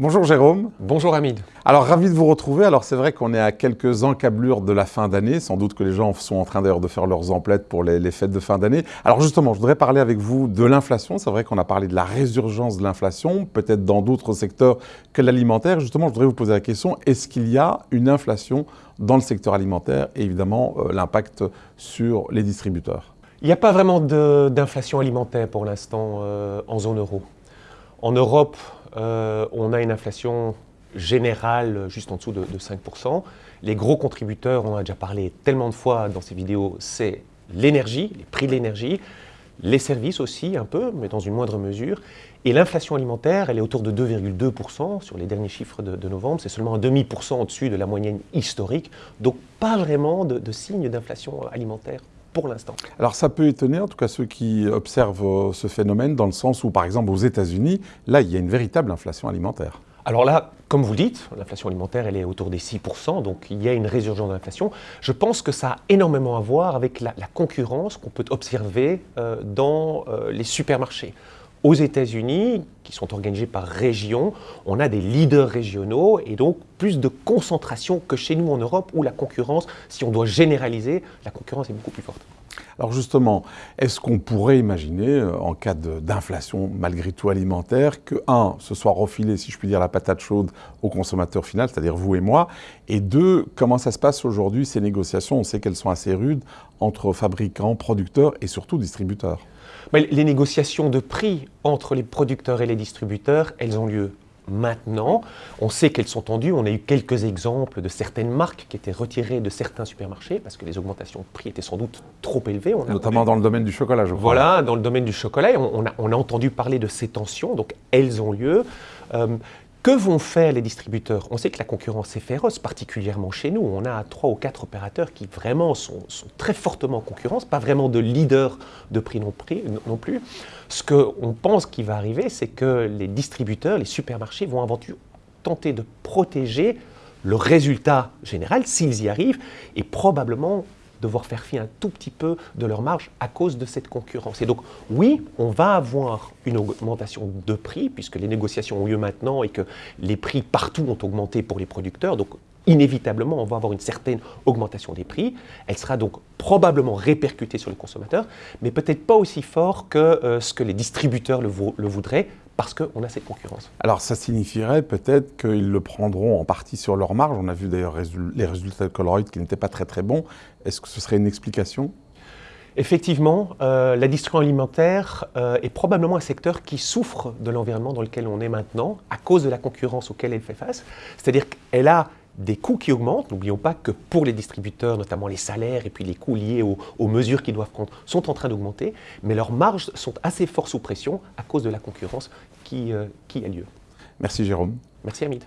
Bonjour Jérôme. Bonjour Hamid. Alors ravi de vous retrouver. Alors c'est vrai qu'on est à quelques encablures de la fin d'année. Sans doute que les gens sont en train d'ailleurs de faire leurs emplettes pour les, fêtes de fin d'année. Alors justement, je voudrais parler avec vous de l'inflation. C'est vrai qu'on a parlé de la résurgence de l'inflation, peut-être dans d'autres secteurs que l'alimentaire. Justement, je voudrais vous poser la question, est-ce qu'il y a une inflation dans le secteur alimentaire et évidemment euh, l'impact sur les distributeurs? Il n'y a pas vraiment d'inflation alimentaire pour l'instant euh, en zone euro. En Europe, on a une inflation générale juste en dessous de, 5%. Les gros contributeurs, on en a déjà parlé tellement de fois dans ces vidéos, c'est l'énergie, les prix de l'énergie, les services aussi un peu, mais dans une moindre mesure. Et l'inflation alimentaire, elle est autour de 2,2% sur les derniers chiffres de, novembre. C'est seulement un demi-pourcent au-dessus de la moyenne historique. Donc pas vraiment de, de signe d'inflation alimentaire pour l'instant. Alors ça peut étonner, en tout cas ceux qui observent euh, ce phénomène, dans le sens où, par exemple, aux États-Unis, là, il y a une véritable inflation alimentaire. Alors là, comme vous le dites, l'inflation alimentaire, elle est autour des 6%, donc il y a une résurgence de l'inflation. Je pense que ça a énormément à voir avec la, concurrence qu'on peut observer euh, dans euh, les supermarchés. Aux États-Unis, qui sont organisés par région, on a des leaders régionaux et donc plus de concentration que chez nous en Europe où la concurrence, si on doit généraliser, la concurrence est beaucoup plus forte. Alors justement, est-ce qu'on pourrait imaginer, euh, en cas d'inflation malgré tout alimentaire, que, un, ce soit refilé, si je puis dire, la patate chaude au consommateur final, c'est-à-dire vous et moi, et deux, comment ça se passe aujourd'hui, ces négociations? On sait qu'elles sont assez rudes entre fabricants, producteurs et surtout distributeurs. Les négociations de prix entre les producteurs et les distributeurs, elles ont lieu maintenant. On sait qu'elles sont tendues. On a eu quelques exemples de certaines marques qui étaient retirées de certains supermarchés parce que les augmentations de prix étaient sans doute trop élevées. Notamment dans le domaine du chocolat, je crois. Voilà, dans le domaine du chocolat. On, a, entendu parler de ces tensions, donc elles ont lieu. Euh, que vont faire les distributeurs? On sait que la concurrence est féroce, particulièrement chez nous. On a trois ou quatre opérateurs qui vraiment sont, très fortement en concurrence, pas vraiment de leader de prix non, plus. Ce qu'on pense qui va arriver, c'est que les distributeurs, les supermarchés vont avant tout tenter de protéger le résultat général, s'ils y arrivent, et probablement devoir faire fi un tout petit peu de leur marge à cause de cette concurrence. Et donc, oui, on va avoir une augmentation de prix, puisque les négociations ont lieu maintenant et que les prix partout ont augmenté pour les producteurs. Donc, inévitablement, on va avoir une certaine augmentation des prix. Elle sera donc probablement répercutée sur les consommateurs, mais peut-être pas aussi fort que euh, ce que les distributeurs le, le voudraient, parce qu'on a cette concurrence. Alors ça signifierait peut-être qu'ils le prendront en partie sur leur marge. On a vu d'ailleurs les résultats de Coloroid qui n'étaient pas très très bons. Est-ce que ce serait une explication? Effectivement, euh, la distribution alimentaire euh, est probablement un secteur qui souffre de l'environnement dans lequel on est maintenant à cause de la concurrence auquel elle fait face. C'est-à-dire qu'elle a des coûts qui augmentent. N'oublions pas que pour les distributeurs, notamment les salaires et puis les coûts liés aux, mesures qu'ils doivent prendre, sont en train d'augmenter, mais leurs marges sont assez fort sous pression à cause de la concurrence qui, euh, qui a lieu. Merci Jérôme. Merci Hamid.